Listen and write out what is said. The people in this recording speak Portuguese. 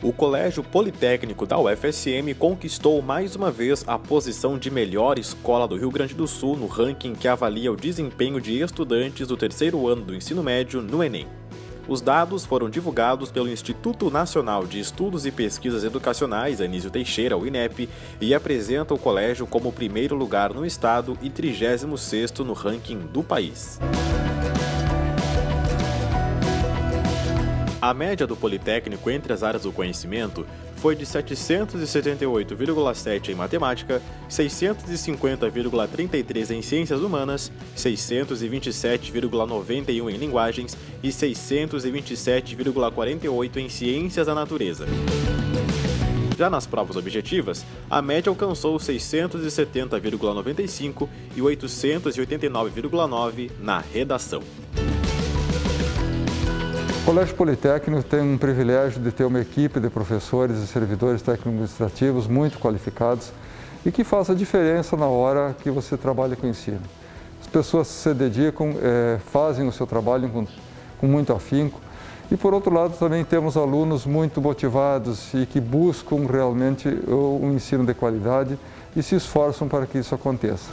O Colégio Politécnico da UFSM conquistou mais uma vez a posição de melhor escola do Rio Grande do Sul no ranking que avalia o desempenho de estudantes do terceiro ano do ensino médio no Enem. Os dados foram divulgados pelo Instituto Nacional de Estudos e Pesquisas Educacionais, Anísio Teixeira, o INEP, e apresentam o colégio como primeiro lugar no estado e 36º no ranking do país. A média do Politécnico entre as áreas do conhecimento foi de 778,7 em matemática, 650,33 em ciências humanas, 627,91 em linguagens e 627,48 em ciências da natureza. Já nas provas objetivas, a média alcançou 670,95 e 889,9 na redação. Colégio Politécnico tem um privilégio de ter uma equipe de professores e servidores técnico-administrativos muito qualificados e que faz a diferença na hora que você trabalha com o ensino. As pessoas se dedicam, é, fazem o seu trabalho com, com muito afinco e, por outro lado, também temos alunos muito motivados e que buscam realmente um ensino de qualidade e se esforçam para que isso aconteça.